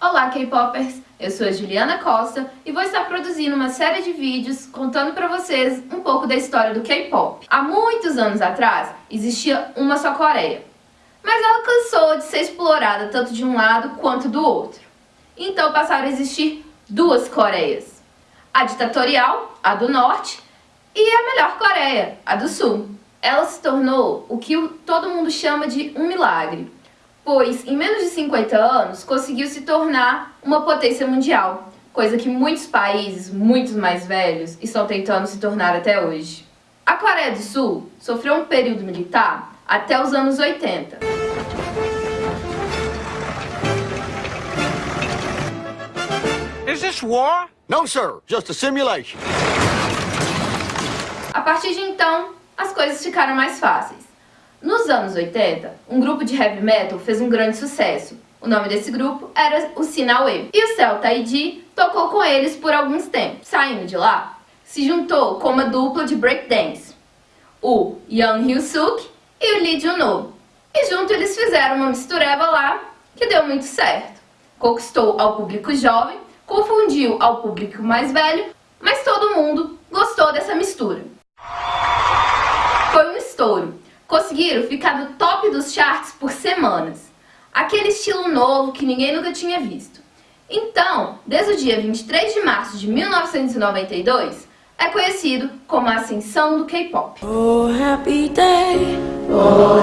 Olá K-Popers, eu sou a Juliana Costa e vou estar produzindo uma série de vídeos contando para vocês um pouco da história do K-Pop. Há muitos anos atrás existia uma só Coreia, mas ela cansou de ser explorada tanto de um lado quanto do outro. Então passaram a existir duas Coreias, a ditatorial, a do norte, e a melhor Coreia, a do sul. Ela se tornou o que todo mundo chama de um milagre, pois em menos de 50 anos conseguiu se tornar uma potência mundial, coisa que muitos países, muitos mais velhos, estão tentando se tornar até hoje. A Coreia do Sul sofreu um período militar até os anos 80. Is this war? No, sir. Just a simulation. A partir de então, as coisas ficaram mais fáceis. Nos anos 80, um grupo de heavy metal fez um grande sucesso. O nome desse grupo era o Sinaway. E o Celta ID tocou com eles por alguns tempos. Saindo de lá, se juntou com uma dupla de breakdance, o Young Hyun-suk e o Lee Jun-no. E junto eles fizeram uma mistureba lá que deu muito certo. Conquistou ao público jovem, confundiu ao público mais velho, mas todo mundo gostou dessa mistura. Foi um estouro conseguiram ficar no top dos charts por semanas. Aquele estilo novo que ninguém nunca tinha visto. Então, desde o dia 23 de março de 1992, é conhecido como a ascensão do K-pop. Oh, oh,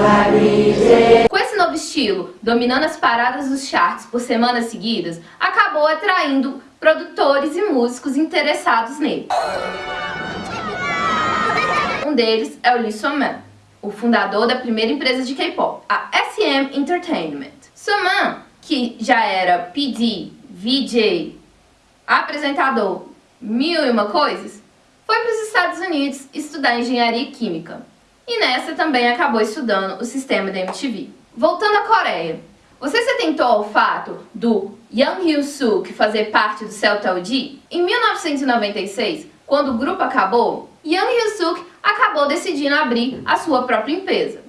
Com esse novo estilo, dominando as paradas dos charts por semanas seguidas, acabou atraindo produtores e músicos interessados nele. Um deles é o Lee So-man, o fundador da primeira empresa de K-pop, a SM Entertainment. Suman, que já era PD, VJ, apresentador, mil e uma coisas, foi para os Estados Unidos estudar engenharia química. E nessa também acabou estudando o sistema da MTV. Voltando à Coreia, você se atentou ao fato do Young Hyun-suk fazer parte do Celta OG? Em 1996, quando o grupo acabou, Young Hyun-suk acabou decidindo abrir a sua própria empresa,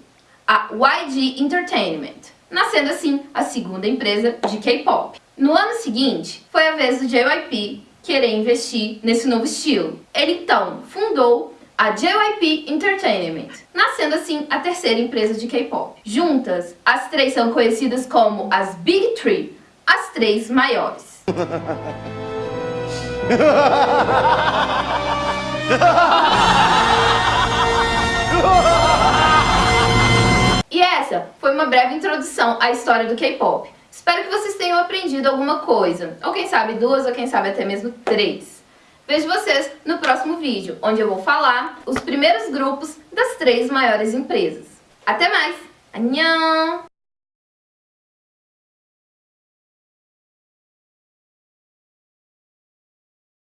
a YG Entertainment, nascendo assim a segunda empresa de K-pop. No ano seguinte, foi a vez do JYP querer investir nesse novo estilo. Ele então fundou a JYP Entertainment, nascendo assim a terceira empresa de K-pop. Juntas, as três são conhecidas como as Big Three, as três maiores. essa foi uma breve introdução à história do K-pop. Espero que vocês tenham aprendido alguma coisa, ou quem sabe duas, ou quem sabe até mesmo três. Vejo vocês no próximo vídeo, onde eu vou falar os primeiros grupos das três maiores empresas. Até mais! Annyeong!